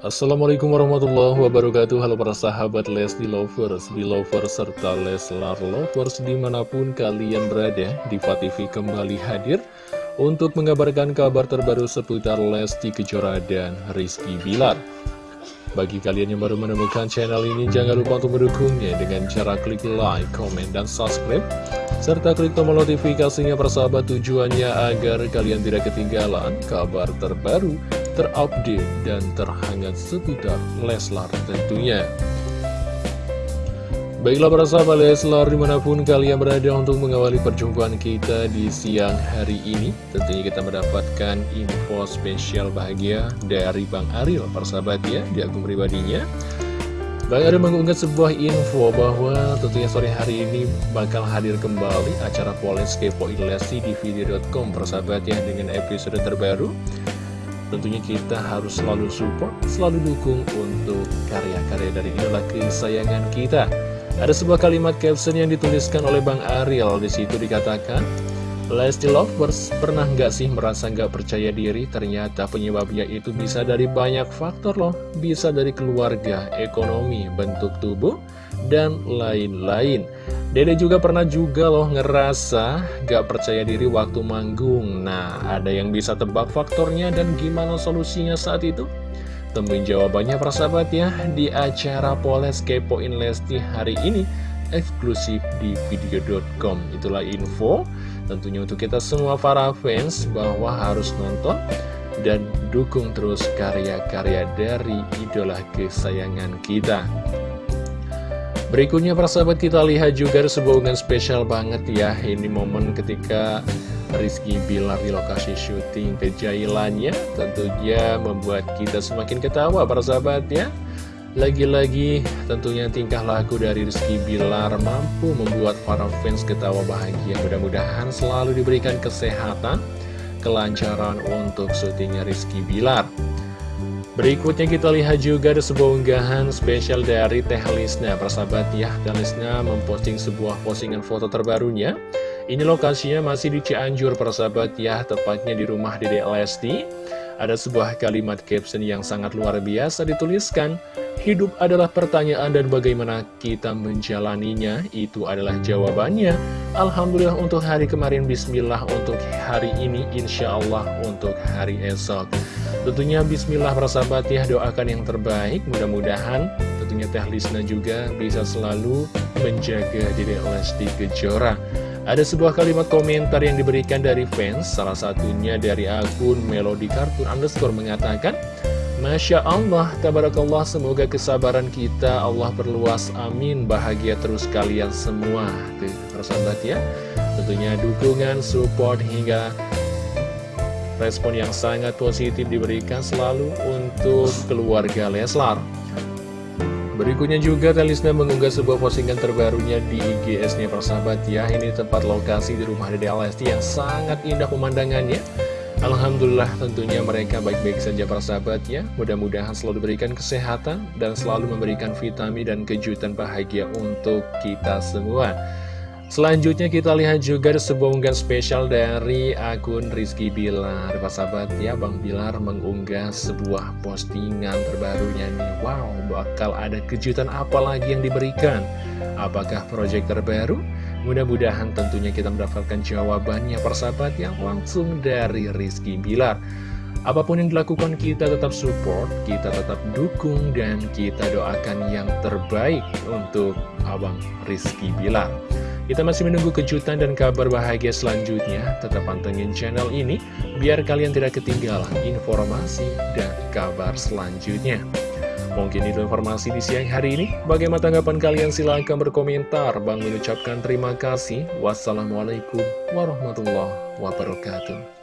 Assalamualaikum warahmatullahi wabarakatuh Halo para sahabat Lesti Lovers, Belovers, serta Leslar Lovers di mana pun kalian berada Diva TV kembali hadir untuk mengabarkan kabar terbaru seputar Lesti Kejora dan Rizky Bilar bagi kalian yang baru menemukan channel ini, jangan lupa untuk mendukungnya dengan cara klik like, comment, dan subscribe. Serta klik tombol notifikasinya persahabat tujuannya agar kalian tidak ketinggalan kabar terbaru, terupdate, dan terhangat seputar Leslar tentunya. Baiklah para sahabat Leslar di mana pun kalian berada untuk mengawali perjumpaan kita di siang hari ini Tentunya kita mendapatkan info spesial bahagia dari Bang Ariel para sahabat ya di akun pribadinya Bang Ariel mengunggah sebuah info bahwa tentunya sore hari ini bakal hadir kembali acara Poles Kepo Ilesi di video.com sahabat ya dengan episode terbaru Tentunya kita harus selalu support, selalu dukung untuk karya-karya dari idola kesayangan kita ada sebuah kalimat caption yang dituliskan oleh Bang Ariel. Di situ dikatakan, Lesti Lovers pernah nggak sih merasa nggak percaya diri? Ternyata penyebabnya itu bisa dari banyak faktor loh. Bisa dari keluarga, ekonomi, bentuk tubuh, dan lain-lain. Dede juga pernah juga loh ngerasa gak percaya diri waktu manggung. Nah, ada yang bisa tebak faktornya dan gimana solusinya saat itu? Temuin jawabannya persahabat ya di acara Poles Kepoin Lesti hari ini eksklusif di video.com Itulah info tentunya untuk kita semua para fans bahwa harus nonton dan dukung terus karya-karya dari idola kesayangan kita Berikutnya persahabat kita lihat juga sebuah unggahan spesial banget ya. Ini momen ketika Rizky Bilar di lokasi syuting kejailannya tentunya membuat kita semakin ketawa para sahabat ya. Lagi-lagi tentunya tingkah laku dari Rizky Bilar mampu membuat para fans ketawa bahagia. Mudah-mudahan selalu diberikan kesehatan kelancaran untuk syutingnya Rizky Bilar Berikutnya kita lihat juga ada sebuah unggahan spesial dari Teh Lisna Persahabat ya, Teh Lisna memposting sebuah postingan foto terbarunya ini lokasinya masih di Cianjur persahabat ya, tepatnya di rumah Dede Lesti. Ada sebuah kalimat caption yang sangat luar biasa dituliskan, Hidup adalah pertanyaan dan bagaimana kita menjalaninya, itu adalah jawabannya. Alhamdulillah untuk hari kemarin, Bismillah untuk hari ini, Insya Allah untuk hari esok. Tentunya Bismillah persahabat ya, doakan yang terbaik, mudah-mudahan tentunya Teh Lisna juga bisa selalu menjaga Dede Lesti Kejora. Ada sebuah kalimat komentar yang diberikan dari fans, salah satunya dari akun Melody Kartun underscore mengatakan, Masya Allah, tabarakallah, semoga kesabaran kita Allah perluas, amin, bahagia terus kalian semua. Tuh, persahabat ya, tentunya dukungan, support, hingga respon yang sangat positif diberikan selalu untuk keluarga Leslar. Berikutnya juga Telisna mengunggah sebuah postingan terbarunya di IGS-nya persahabat ya Ini tempat lokasi di rumah Dede Alesti yang sangat indah pemandangannya. Alhamdulillah tentunya mereka baik-baik saja persahabat ya. Mudah-mudahan selalu diberikan kesehatan dan selalu memberikan vitamin dan kejutan bahagia untuk kita semua Selanjutnya kita lihat juga sebuah unggahan spesial dari akun Rizky Bilar Pak sahabat ya Bang Bilar mengunggah sebuah postingan terbarunya nih Wow bakal ada kejutan apa lagi yang diberikan Apakah proyek terbaru? Mudah-mudahan tentunya kita mendapatkan jawabannya persahabat yang langsung dari Rizky Bilar Apa pun yang dilakukan kita tetap support, kita tetap dukung, dan kita doakan yang terbaik untuk Abang Rizky Bilar. Kita masih menunggu kejutan dan kabar bahagia selanjutnya. Tetap pantengin channel ini, biar kalian tidak ketinggalan informasi dan kabar selanjutnya. Mungkin itu informasi di siang hari ini. Bagaimana tanggapan kalian? Silahkan berkomentar. Bang mengucapkan terima kasih. Wassalamualaikum warahmatullahi wabarakatuh.